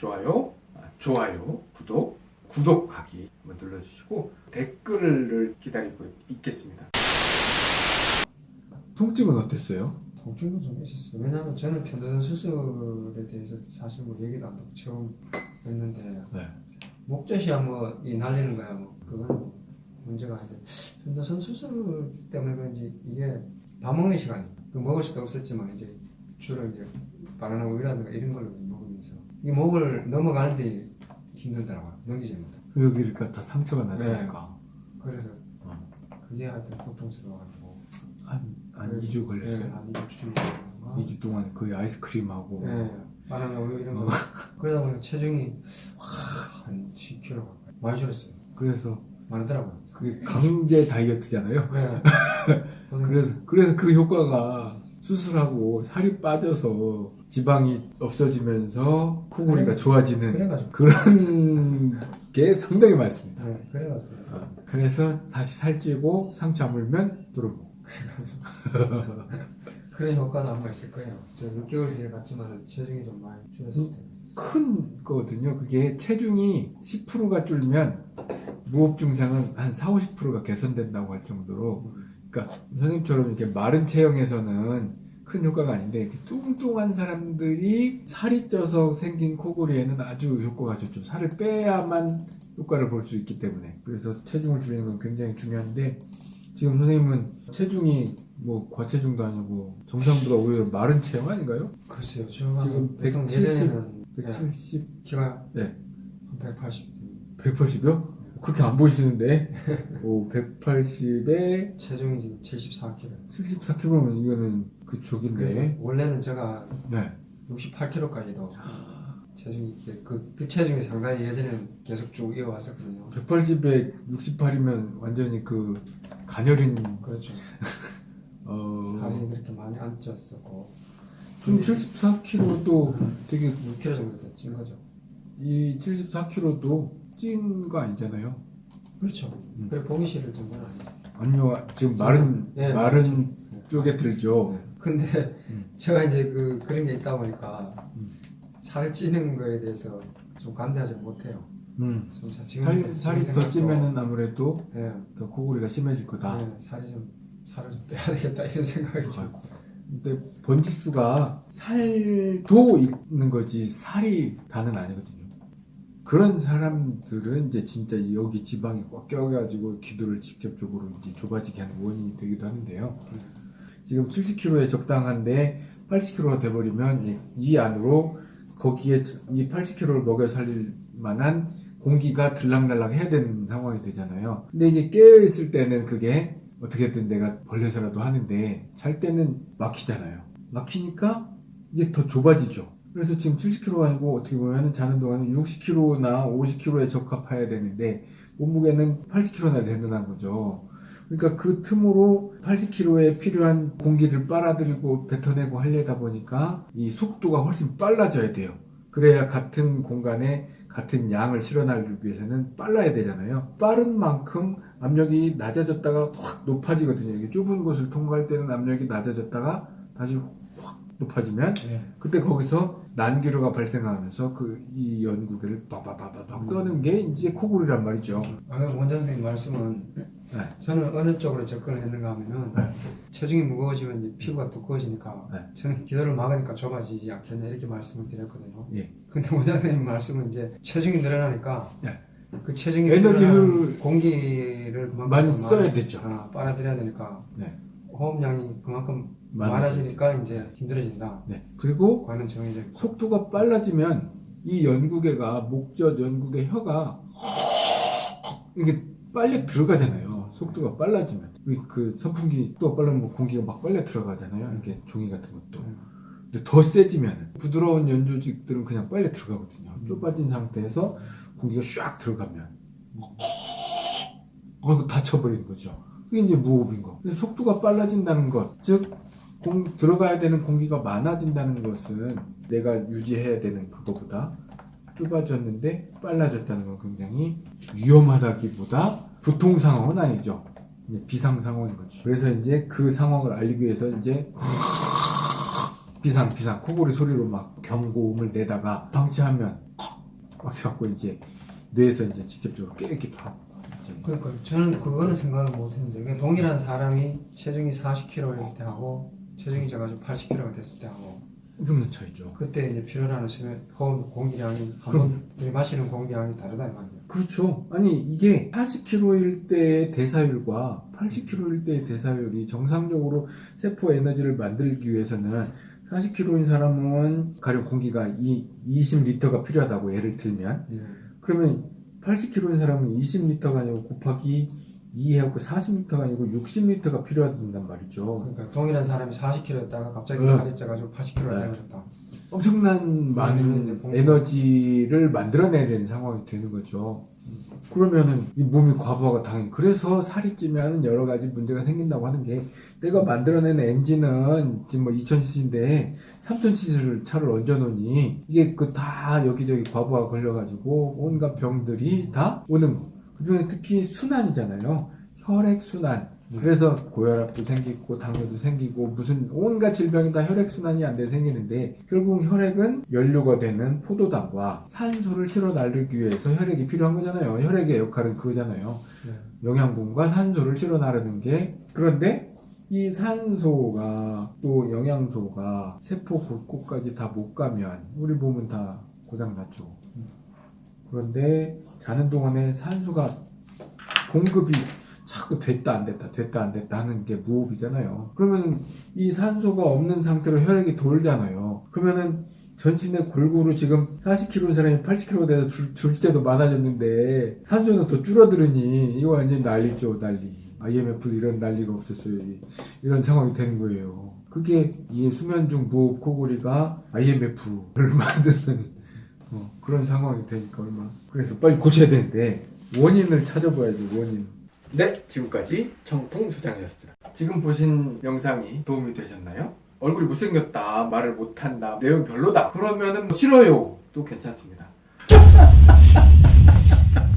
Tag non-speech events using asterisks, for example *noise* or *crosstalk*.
좋아요, 아, 좋아요, 구독, 구독하기 한번 눌러주시고 댓글을 기다리고 있겠습니다. 통증은 어땠어요? 통증도 좀 있었어요. 왜냐하면 저는 편도선 수술에 대해서 사실 뭐 얘기도 안 듣고 처음 했는데 네. 목젖이야 뭐 이 날리는 거야 뭐 그건 뭐 문제가 아닌데 편도선 수술 때문에 그런지 이게 밥 먹는 시간이 그 먹을 수도 없었지만 이제 주로 이제 바나나 우유라든가 이런 걸 먹으면서 이 목을 넘어가는데 힘들더라고요. 넘기지 못해. 여기 그러니까 다 상처가 났으니까 그래서 어. 그게 하여튼 고통스러워가지고 한, 한 그래서- 2주 걸렸어요. 네, 한 2주 주일 2주 동안 거의 아이스크림하고 네, 바나나 우유 이런 거 그러다 보니까 체중이 한 10kg 가까이 많이 줄었어요 그래서 많더라고요 그게 강제 다이어트잖아요. 네. *laughs* 그래서 그래서 그 효과가 수술하고 살이 빠져서 지방이 없어지면서 코골이가 좋아지는 그래가지고. 그런 게 상당히 많습니다. 네, 그래가지고. 어, 그래서 다시 살찌고 상처 아물면 들어오고. *laughs* 그런 효과도 한번 있을 거예요. 저 6개월 뒤에 갔지만 체중이 좀 많이 줄었을 때큰 거거든요. 그게 체중이 10%가 줄면 무호흡 증상은 한 4, 50%가 개선된다고 할 정도로. 그러니까 선생님처럼 이렇게 마른 체형에서는 큰 효과가 아닌데 이렇게 뚱뚱한 사람들이 살이 쪄서 생긴 코골이에는 아주 효과가 좋죠. 살을 빼야만 효과를 볼 수 있기 때문에 그래서 체중을 줄이는 건 굉장히 중요한데 지금 선생님은 체중이 뭐 과체중도 아니고 정상보다 오히려 마른 체형 아닌가요? 글쎄요 지금 보통 170, 예전에는 170, 키가 네. 한 180. 180이요? 그렇게 안 보이시는데 *laughs* 오, 180에 체중이 지금 74kg. 74kg면 이거는 그쪽인데 원래는 제가 네. 68kg까지도 체중이 그, 그 체중이 상당히 예전에는 계속 쭉 이어왔었거든요. 180에 68이면 완전히 그 가녀린 그렇죠. *laughs* 어, 살이 그렇게 많이 안 쪘었고 좀 74kg도 되게 6kg 정도 더찐 거죠. 이 74kg도 찐거 아니잖아요. 그렇죠. 음. 그래 보기 싫을 정도는 아니죠. 아니요 지금 마른 네, 마른 네. 쪽에 들죠. 근데 음. 제가 이제 그 그런 게 있다 보니까 음. 살 찌는 거에 대해서 좀 관대하지 못해요. 음. 좀 사- 지금 살, 살이 더 찌면은 아무래도 네, 더 코골이가 심해질 거다. 네, 살이 좀 살을 좀 빼야 되겠다 이런 생각이 좀. 아이고. 근데 번지수가 살도 있는 거지 살이 다는 아니거든요. 그런 사람들은 이제 진짜 여기 지방이 꽉 껴가지고 기도를 직접적으로 이제 좁아지게 하는 원인이 되기도 하는데요. 지금 70kg에 적당한데 80kg가 돼버리면 이- 이 안으로 거기에 이 80kg를 먹여 살릴 만한 공기가 들락날락 해야 되는 상황이 되잖아요. 근데 이게 깨어있을 때는 그게 어떻게든 내가 벌려서라도 하는데 잘 때는 막히잖아요. 막히니까 이제 더 좁아지죠. 그래서 지금 70kg 아니고 어떻게 보면 자는 동안은 60kg나 50kg에 적합해야 되는데 몸무게는 80kg나 된다는 거죠. 그러니까 그 틈으로 80kg에 필요한 공기를 빨아들이고 뱉어내고 하려다 보니까 이 속도가 훨씬 빨라져야 돼요. 그래야 같은 공간에 같은 양을 실어나르기 위해서는 빨라야 되잖아요. 빠른 만큼 압력이 낮아졌다가 확 높아지거든요. 이게 좁은 곳을 통과할 때는 압력이 낮아졌다가 다시 확 높아지면 네. 그때 거기서 난기류가 발생하면서 그 이 연구계를 빠바바바박 떠는 게 이제 코골이란 말이죠. 방금 원장 선생님 말씀은 네. 저는 어느 쪽으로 접근을 했는가 하면은 네. 체중이 무거워지면 이제 피부가 두꺼워지니까 네. 저는 기도를 막으니까 좁아지지 않겠냐 이렇게 말씀을 드렸거든요. 예. 근데 원장 선생님 말씀은 이제 체중이 늘어나니까 네. 그 체중이 에너지 필요한 효율 공기를 많이 더 써야 되죠. 아, 빨아들여야 되니까 네. 호흡량이 그만큼. 많아지니까 이제 힘들어진다. 네. 그리고 과는 정해져 있고. 속도가 빨라지면 이 연구계가 목젖 연구계 혀가 이게 빨리 들어가잖아요. 속도가 빨라지면 우리 그 선풍기 속도가 빨라지면 공기가 막 빨리 들어가잖아요. 이게 종이 같은 것도. 음. 근데 더 세지면 부드러운 연조직들은 그냥 빨리 들어가거든요. 좁아진 상태에서 공기가 샥 들어가면 어, 이거 다쳐버리는 거죠. 그게 이제 무호흡인 거. 속도가 빨라진다는 것, 즉 공, 들어가야 되는 공기가 많아진다는 것은 내가 유지해야 되는 그거보다 좁아졌는데 빨라졌다는 건 굉장히 위험하다기보다 보통 상황은 아니죠. 비상 상황인 거죠. 그래서 이제 그 상황을 알리기 위해서 이제 *laughs* 비상 비상 코골이 소리로 막 경고음을 내다가 방치하면 그래갖고 이제 뇌에서 이제 직접적으로 깨기 그러니까 저는 그거는 생각을 못했는데 동일한 사람이 체중이 40kg일 때 하고 체중이 져가지고 80kg가 됐을 때 하고 엄청난 차이죠. 그때 이제 필요로 수면 호흡 공기량이 한번 들이마시는 공기량이 다르다 이 말이에요. 그렇죠. 아니 이게 40kg일 때의 대사율과 80kg일 때의 대사율이 정상적으로 세포 에너지를 만들기 위해서는 40kg인 사람은 가령 공기가 이 20리터가 필요하다고 예를 들면 네. 그러면 80kg인 사람은 20리터가 아니고 곱하기 2하고 40리터가 아니고 60리터가 필요하단 말이죠. 그러니까 동일한 사람이 40kg였다가 갑자기 응. 살이 쪄가지고 80kg가 네. 되어졌다. 엄청난 많은 음, 에너지를 만들어내야 되는 상황이 되는 거죠. 그러면은 이 몸이 과부하가 당연히 그래서 살이 찌면 여러 가지 문제가 생긴다고 하는 게 내가 만들어낸 엔진은 지금 뭐 2000cc인데 3000cc 차를 얹어 놓으니 이게 그 다 여기저기 과부하 걸려 가지고 온갖 병들이 다 오는 거. 그중에 특히 순환이잖아요. 혈액 순환. 그래서 고혈압도 생기고 당뇨도 생기고 무슨 온갖 질병이 다 혈액 순환이 안 돼 생기는데 결국 혈액은 연료가 되는 포도당과 산소를 실어 나르기 위해서 혈액이 필요한 거잖아요. 혈액의 역할은 그거잖아요. 네. 영양분과 산소를 실어 나르는 게 그런데 이 산소가 또 영양소가 세포 곳곳까지 다 못 가면 우리 몸은 다 고장 났죠. 그런데 자는 동안에 산소가 공급이 자꾸 됐다 안 됐다 됐다 안 됐다 하는 게 무호흡이잖아요. 그러면은 이 산소가 없는 상태로 혈액이 돌잖아요. 그러면은 전신에 골고루 지금 40kg인 사람이 80kg 돼서 줄, 줄 때도 많아졌는데 산소는 더 줄어들으니 이거 완전 난리죠 난리. IMF도 이런 난리가 없었어요. 이- 이런 상황이 되는 거예요. 그게 이 수면 중 무호흡 코골이가 IMF를 *laughs* 만드는 어, 그런 상황이 되니까 얼마나 그래서 빨리 고쳐야 되는데 원인을 찾아봐야지 원인 네 지금까지 청풍소장이었습니다. 지금 보신 영상이 도움이 되셨나요? 얼굴이 못생겼다 말을 못한다 내용 별로다. 그러면은 뭐 싫어요 또 괜찮습니다 *laughs*